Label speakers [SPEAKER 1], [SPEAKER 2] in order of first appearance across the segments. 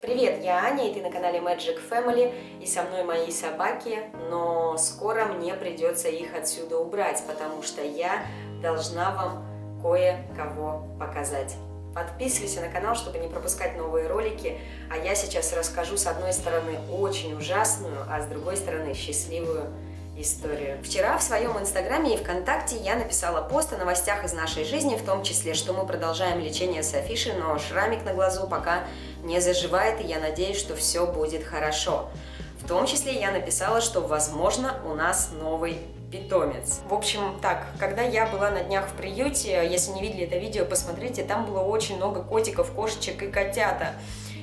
[SPEAKER 1] Привет, я Аня, и ты на канале Magic Family, и со мной мои собаки, но скоро мне придется их отсюда убрать, потому что я должна вам кое-кого показать. Подписывайся на канал, чтобы не пропускать новые ролики, а я сейчас расскажу с одной стороны очень ужасную, а с другой стороны счастливую историю. Вчера в своем инстаграме и вконтакте я написала пост о новостях из нашей жизни, в том числе, что мы продолжаем лечение с Софиши, но шрамик на глазу пока не заживает, и я надеюсь, что все будет хорошо. В том числе я написала, что, возможно, у нас новый питомец. В общем, так, когда я была на днях в приюте, если не видели это видео, посмотрите, там было очень много котиков, кошечек и котята.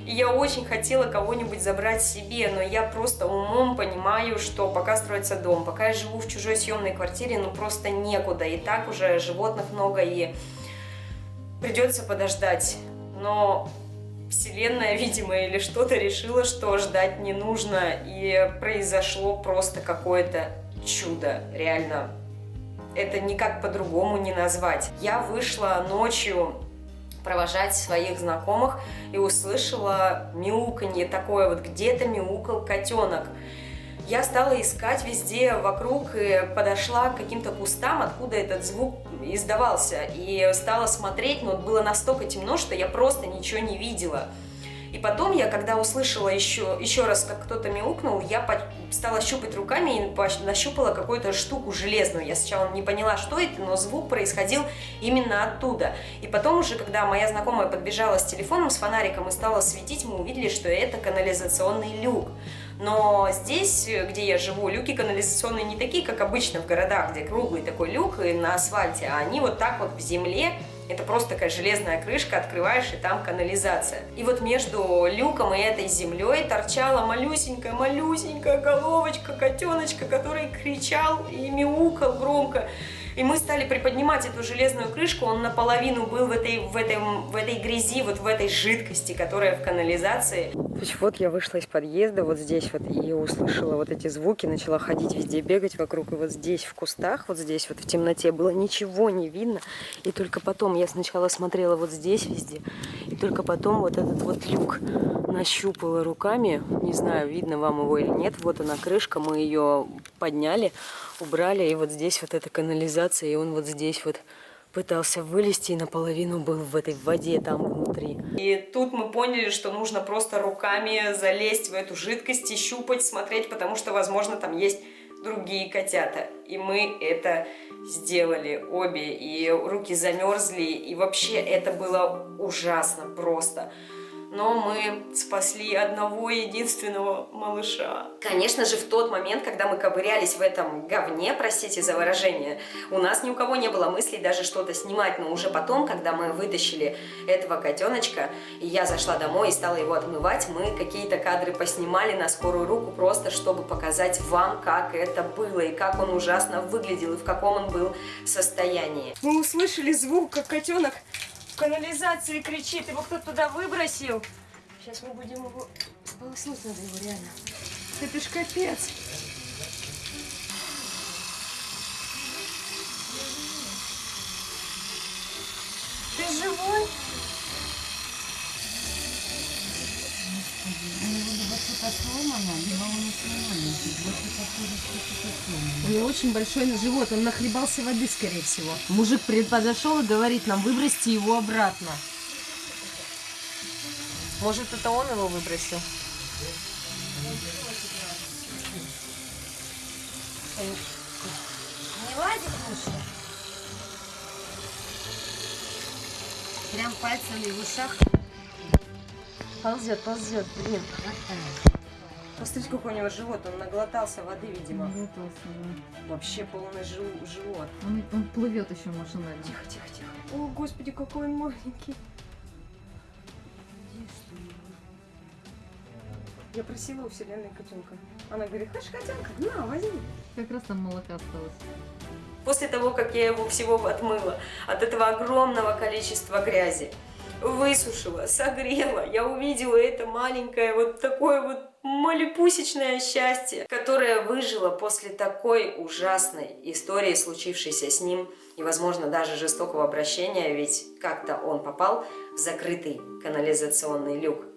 [SPEAKER 1] И я очень хотела кого-нибудь забрать себе, но я просто умом понимаю, что пока строится дом, пока я живу в чужой съемной квартире, ну просто некуда. И так уже животных много, и придется подождать. Но Вселенная, видимо, или что-то решила, что ждать не нужно, и произошло просто какое-то чудо, реально. Это никак по-другому не назвать. Я вышла ночью провожать своих знакомых и услышала мяуканье такое, вот где-то мяукал котенок. Я стала искать везде вокруг и подошла к каким-то кустам, откуда этот звук издавался. И стала смотреть, но было настолько темно, что я просто ничего не видела. И потом я, когда услышала еще, еще раз, как кто-то мяукнул, я стала щупать руками и нащупала какую-то штуку железную. Я сначала не поняла, что это, но звук происходил именно оттуда. И потом уже, когда моя знакомая подбежала с телефоном, с фонариком и стала светить, мы увидели, что это канализационный люк. Но здесь, где я живу, люки канализационные не такие, как обычно в городах, где круглый такой люк и на асфальте, а они вот так вот в земле это просто такая железная крышка, открываешь, и там канализация. И вот между люком и этой землей торчала малюсенькая-малюсенькая головочка котеночка, который кричал и мяукал громко. И мы стали приподнимать эту железную крышку, он наполовину был в этой, в этой, в этой грязи, вот в этой жидкости, которая в канализации. То есть вот я вышла из подъезда, вот здесь вот, и услышала вот эти звуки, начала ходить везде, бегать вокруг, и вот здесь в кустах, вот здесь вот в темноте было ничего не видно, и только потом я сначала смотрела вот здесь везде, и только потом вот этот вот люк нащупала руками, не знаю, видно вам его или нет, вот она крышка, мы ее подняли, убрали, и вот здесь вот эта канализация, и он вот здесь вот пытался вылезти и наполовину был в этой воде там внутри. И тут мы поняли, что нужно просто руками залезть в эту жидкость и щупать, смотреть, потому что, возможно, там есть другие котята. И мы это сделали обе, и руки замерзли, и вообще это было ужасно просто но мы спасли одного единственного малыша. Конечно же, в тот момент, когда мы ковырялись в этом говне, простите за выражение, у нас ни у кого не было мыслей даже что-то снимать, но уже потом, когда мы вытащили этого котеночка, и я зашла домой и стала его отмывать, мы какие-то кадры поснимали на скорую руку, просто чтобы показать вам, как это было, и как он ужасно выглядел, и в каком он был состоянии. Мы услышали звук, как котенок в канализации кричит, его кто-то туда выбросил. Сейчас мы будем его... Сполоснуть надо его реально. Это ж капец. Ты живой? Что-то сломано, либо он очень маленький. Вот похоже, что что-то сломано. У него очень большой на живот, он нахлебался воды, скорее всего. Мужик подошел и говорит нам, выбросьте его обратно. Может, это он его выбросил? Не ладит лучше? Прям пальцами в ушах. Ползет, ползет, блин. Посмотрите, какой у него живот. Он наглотался воды, видимо. Наглотался, да. Вообще полный жив живот.
[SPEAKER 2] Он, он плывет еще машинально.
[SPEAKER 1] Тихо, тихо, тихо. О, господи, какой он маленький. Я просила у вселенной котенка. Она говорит, хочешь котенка? На, возьми.
[SPEAKER 2] Как раз там молока осталось.
[SPEAKER 1] После того, как я его всего отмыла от этого огромного количества грязи, высушила, согрела, я увидела это маленькое вот такое вот малепусечное счастье, которое выжило после такой ужасной истории, случившейся с ним, и, возможно, даже жестокого обращения, ведь как-то он попал в закрытый канализационный люк.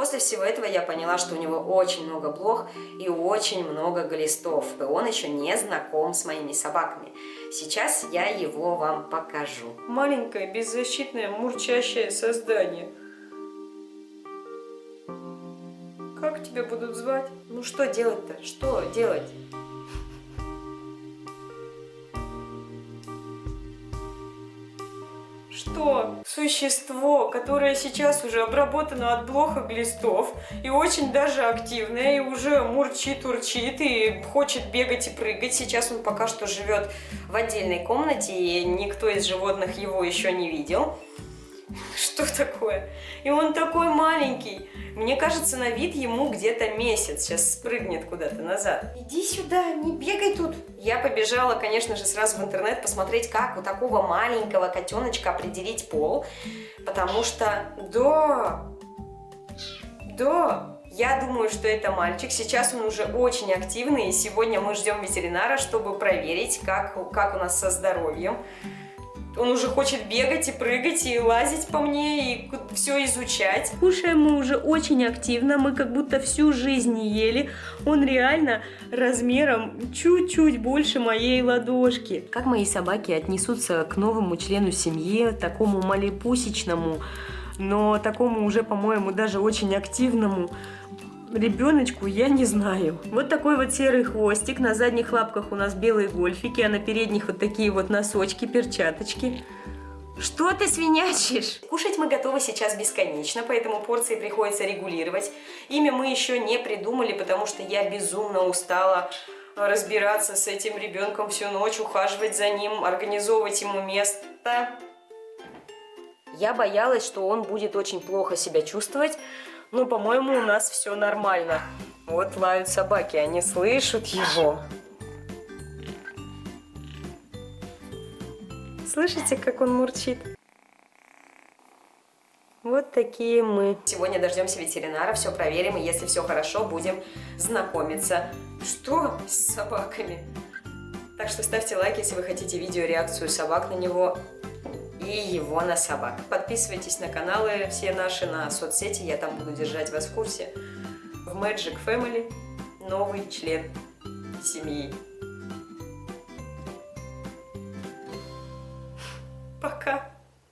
[SPEAKER 1] После всего этого я поняла, что у него очень много блох и очень много глистов. И он еще не знаком с моими собаками. Сейчас я его вам покажу. Маленькое, беззащитное, мурчащее создание. Как тебя будут звать? Ну что делать-то? Что делать? что существо, которое сейчас уже обработано от блоха глистов и очень даже активное, и уже мурчит, урчит, и хочет бегать и прыгать. Сейчас он пока что живет в отдельной комнате, и никто из животных его еще не видел. Что такое? И он такой маленький. Мне кажется, на вид ему где-то месяц. Сейчас спрыгнет куда-то назад. Иди сюда, не бегай тут. Я побежала, конечно же, сразу в интернет посмотреть, как у такого маленького котеночка определить пол. Потому что, да, да, я думаю, что это мальчик. Сейчас он уже очень активный, и сегодня мы ждем ветеринара, чтобы проверить, как, как у нас со здоровьем. Он уже хочет бегать и прыгать, и лазить по мне, и все изучать. Кушаем мы уже очень активно, мы как будто всю жизнь не ели. Он реально размером чуть-чуть больше моей ладошки. Как мои собаки отнесутся к новому члену семьи, такому малепусечному, но такому уже, по-моему, даже очень активному, ребеночку я не знаю. Вот такой вот серый хвостик. На задних лапках у нас белые гольфики, а на передних вот такие вот носочки, перчаточки. Что ты свинячишь? Кушать мы готовы сейчас бесконечно, поэтому порции приходится регулировать. Имя мы еще не придумали, потому что я безумно устала разбираться с этим ребенком всю ночь, ухаживать за ним, организовывать ему место. Я боялась, что он будет очень плохо себя чувствовать, ну, по-моему, у нас все нормально. Вот лают собаки, они слышат его. Слышите, как он мурчит? Вот такие мы. Сегодня дождемся ветеринара, все проверим, и если все хорошо, будем знакомиться. Что с собаками? Так что ставьте лайк, если вы хотите видео реакцию собак на него и его на собак. Подписывайтесь на каналы все наши, на соцсети, я там буду держать вас в курсе. В Magic Family новый член семьи.